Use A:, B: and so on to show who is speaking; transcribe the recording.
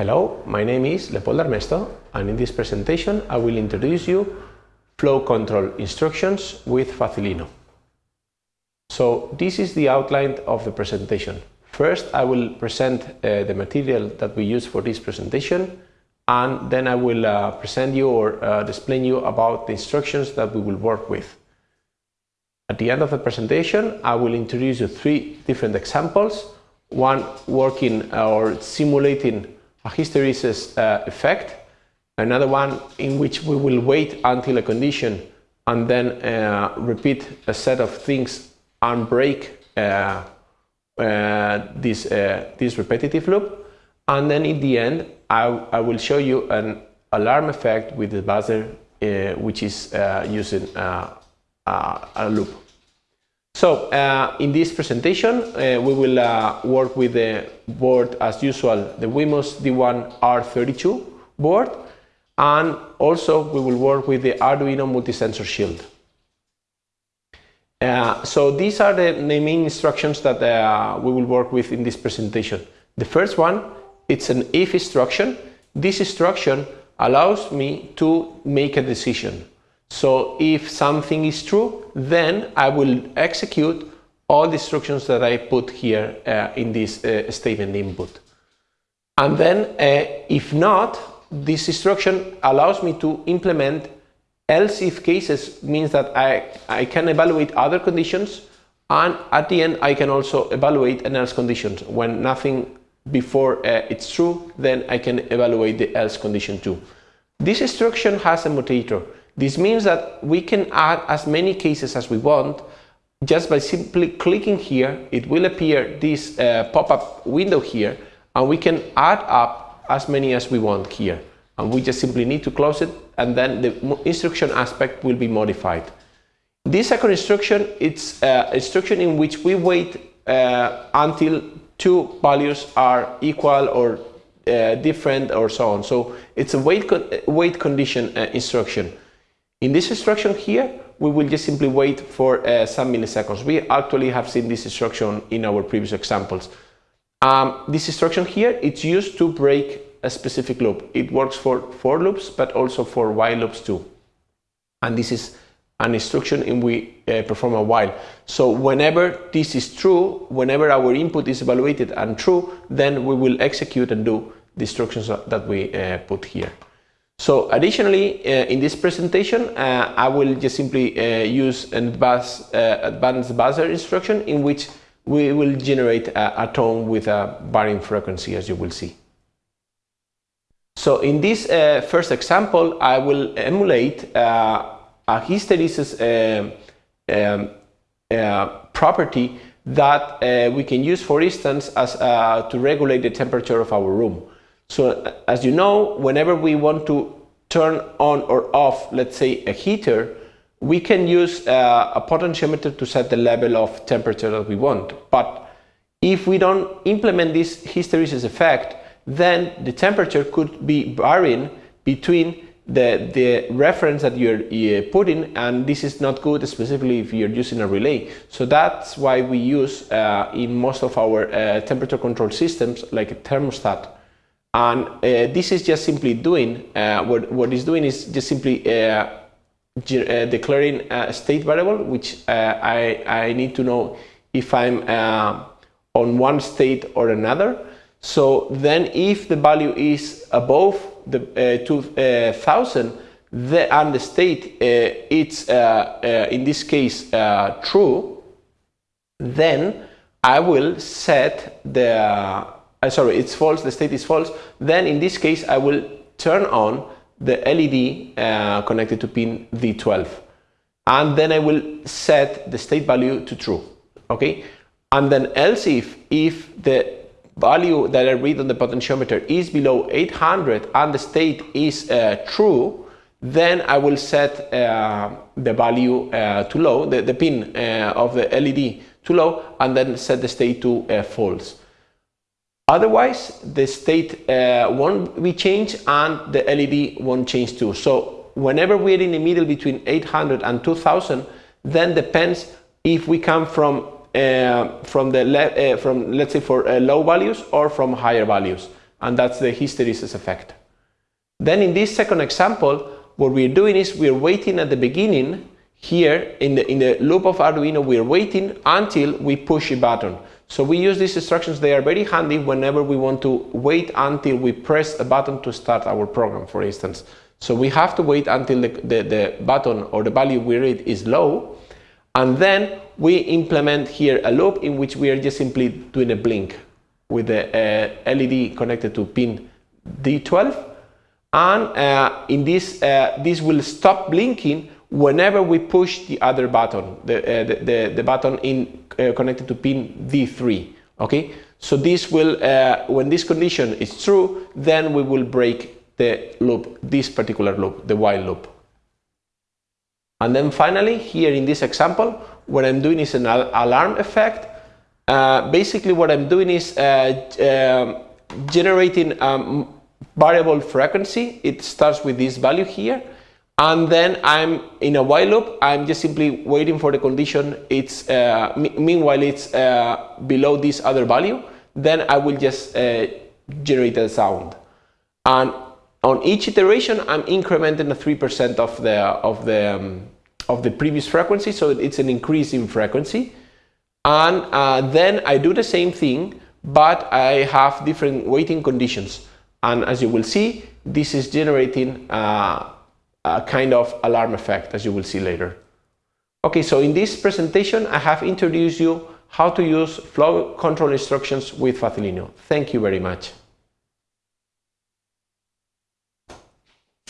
A: Hello, my name is Leopoldo Armesto and in this presentation I will introduce you flow control instructions with Facilino. So this is the outline of the presentation. First I will present uh, the material that we use for this presentation and then I will uh, present you or uh, explain you about the instructions that we will work with. At the end of the presentation I will introduce you three different examples, one working or simulating a hysteresis uh, effect, another one in which we will wait until a condition and then uh, repeat a set of things and break uh, uh this, uh, this repetitive loop. And then in the end, I, I will show you an alarm effect with the buzzer, uh, which is using a loop. So uh, in this presentation uh, we will uh, work with the board as usual, the Wemos D1R32 board and also we will work with the Arduino multi-sensor shield. Uh, so these are the, the main instructions that uh, we will work with in this presentation. The first one, it's an if instruction. This instruction allows me to make a decision. So if something is true, then I will execute all the instructions that I put here uh, in this uh, statement input. And then uh, if not, this instruction allows me to implement else if cases means that I, I can evaluate other conditions and at the end I can also evaluate an else conditions. When nothing before uh, it's true, then I can evaluate the else condition too. This instruction has a mutator this means that we can add as many cases as we want just by simply clicking here it will appear this uh, pop-up window here and we can add up as many as we want here and we just simply need to close it and then the instruction aspect will be modified. This second instruction it's uh, instruction in which we wait uh, until two values are equal or uh, different or so on. So it's a wait, con wait condition uh, instruction. In this instruction here, we will just simply wait for uh, some milliseconds. We actually have seen this instruction in our previous examples. Um, this instruction here, it's used to break a specific loop. It works for for loops, but also for while loops too. And this is an instruction in we uh, perform a while. So whenever this is true, whenever our input is evaluated and true, then we will execute and do the instructions that we uh, put here. So additionally, uh, in this presentation, uh, I will just simply uh, use an advanced, uh, advanced buzzer instruction in which we will generate a, a, tone with a varying frequency, as you will see. So in this uh, first example, I will emulate uh, a hysteresis um, property that we can use, for instance, as to regulate the temperature of our room. So as you know, whenever we want to turn on or off, let's say a heater, we can use uh, a potentiometer to set the level of temperature that we want. But if we don't implement this hysteresis effect, then the temperature could be varying between the, the reference that you're uh, putting and this is not good specifically if you're using a relay. So that's why we use uh, in most of our uh, temperature control systems like a thermostat and uh, this is just simply doing, uh, what, what it's doing is just simply uh, uh declaring a state variable, which uh, I, I need to know if I'm uh, on one state or another. So then if the value is above the 2000, the, and the state it's in this case true, then I will set the uh, sorry, it's false, the state is false, then in this case I will turn on the LED uh, connected to pin D12 and then I will set the state value to true, okay? And then else if, if the value that I read on the potentiometer is below 800 and the state is uh, true, then I will set uh, the value uh, to low, the, the pin uh, of the LED to low, and then set the state to uh, false. Otherwise, the state uh, won't be changed and the LED won't change too. So whenever we're in the middle between 800 and 2000, then depends if we come from uh, from the uh, from let's say for uh, low values or from higher values. and that's the hysteresis effect. Then in this second example, what we're doing is we're waiting at the beginning here in the, in the loop of Arduino, we're waiting until we push a button. So we use these instructions, they are very handy whenever we want to wait until we press a button to start our program, for instance. So we have to wait until the, the, the button or the value we read is low, and then we implement here a loop in which we are just simply doing a blink with the uh, LED connected to pin D12 and uh, in this uh, this will stop blinking whenever we push the other button the uh, the, the, the, button in uh, connected to pin D3 okay so this will uh, when this condition is true then we will break the loop this particular loop the while loop and then finally here in this example what I'm doing is an al alarm effect uh, basically what I'm doing is um, generating um, variable frequency. It starts with this value here. And then I'm in a while loop, I'm just simply waiting for the condition. It's uh, Meanwhile, it's uh, below this other value. Then I will just uh, generate the sound. And on each iteration, I'm incrementing a 3% of the, of, the, um, of the previous frequency. So it's an increase in frequency. And uh, then I do the same thing, but I have different waiting conditions. And as you will see, this is generating uh, a kind of alarm effect, as you will see later. Okay, so in this presentation, I have introduced you how to use flow control instructions with Facilino. Thank you very much.